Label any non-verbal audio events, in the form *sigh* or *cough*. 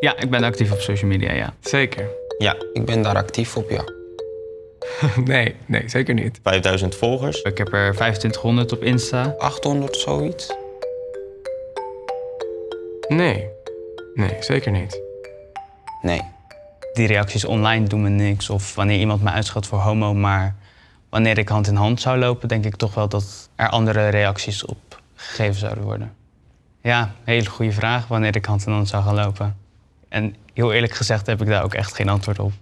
Ja, ik ben actief op social media, ja. Zeker. Ja, ik ben daar actief op, ja. *laughs* Nee, nee, zeker niet. 5000 volgers. Ik heb er 2500 op Insta. 800 zoiets? Nee. Nee, zeker niet. Nee. Die reacties online doen me niks. Of wanneer iemand me uitschat voor homo. Maar wanneer ik hand in hand zou lopen, denk ik toch wel dat er andere reacties op gegeven zouden worden. Ja, hele goede vraag. Wanneer ik hand in hand zou gaan lopen. En heel eerlijk gezegd heb ik daar ook echt geen antwoord op.